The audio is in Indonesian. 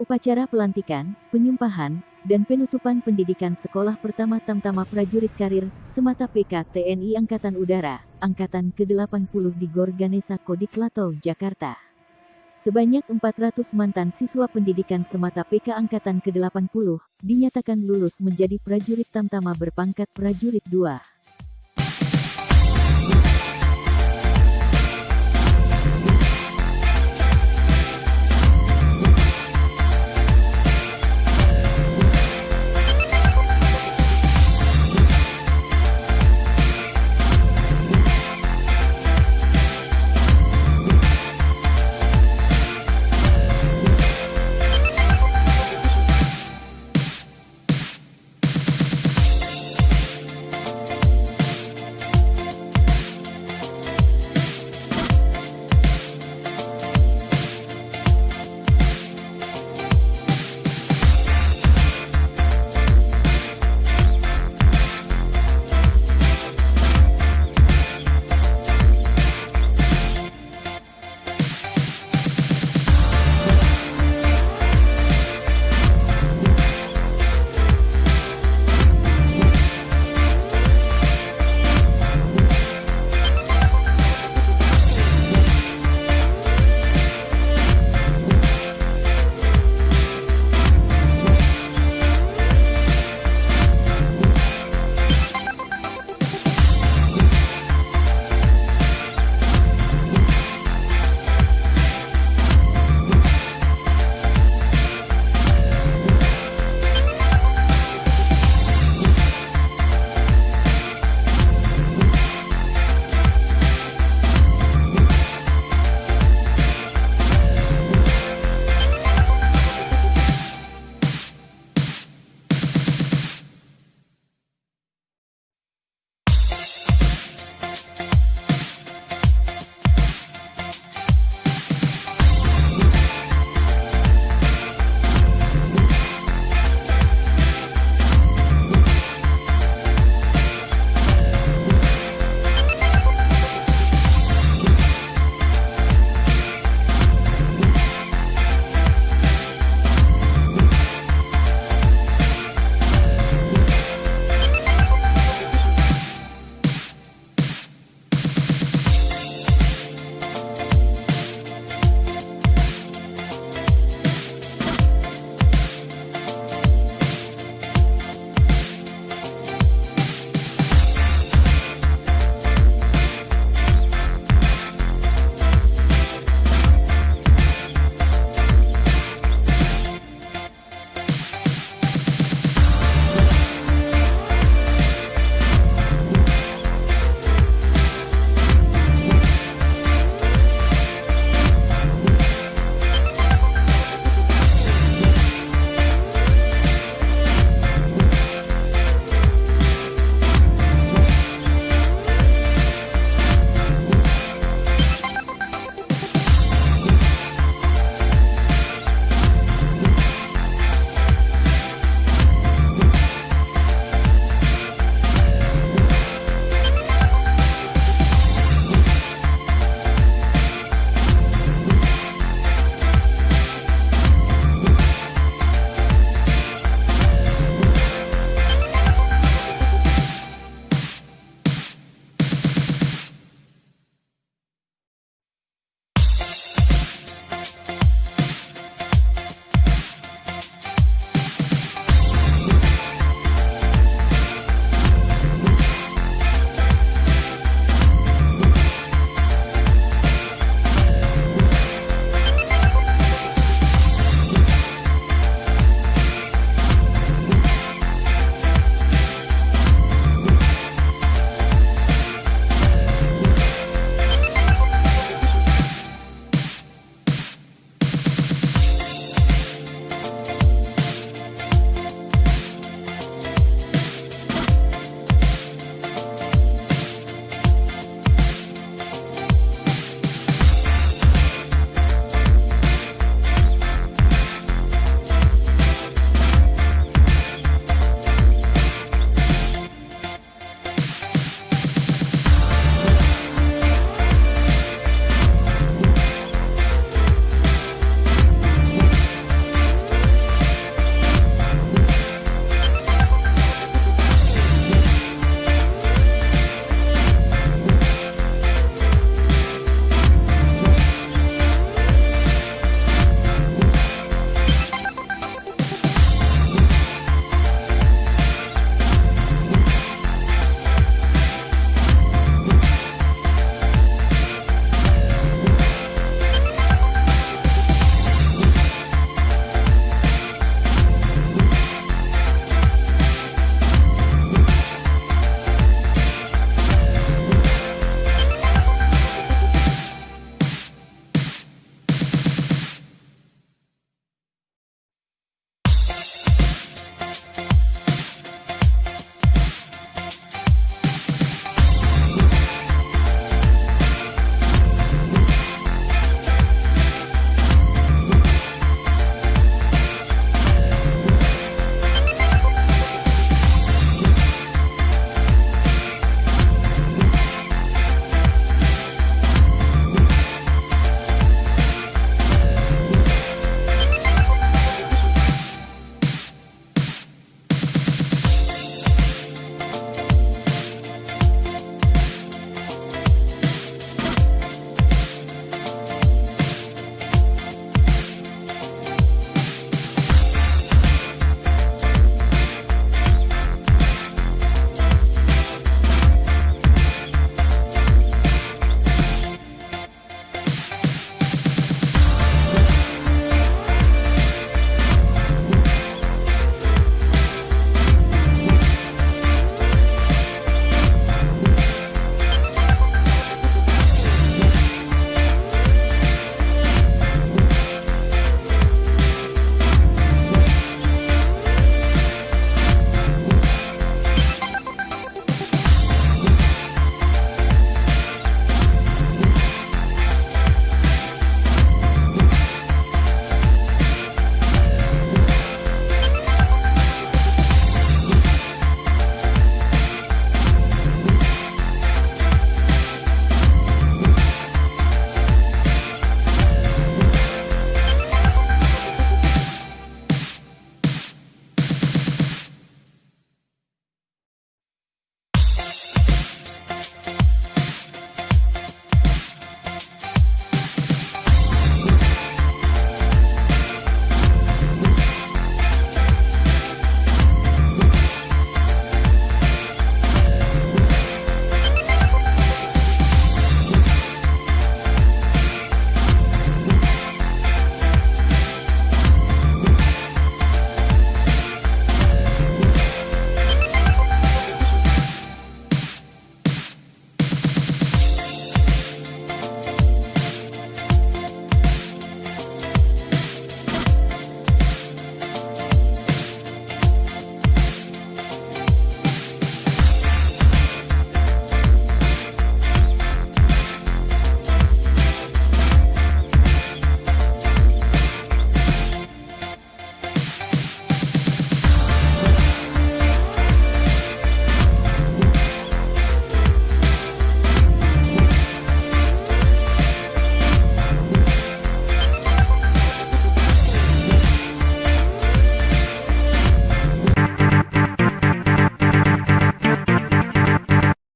Upacara pelantikan, penyumpahan, dan penutupan pendidikan Sekolah Pertama Tamtama Prajurit Karir, Semata PK TNI Angkatan Udara, Angkatan ke-80 di Gorganesa Jakarta. Sebanyak 400 mantan siswa pendidikan Semata PK Angkatan ke-80 dinyatakan lulus menjadi prajurit Tamtama berpangkat prajurit 2.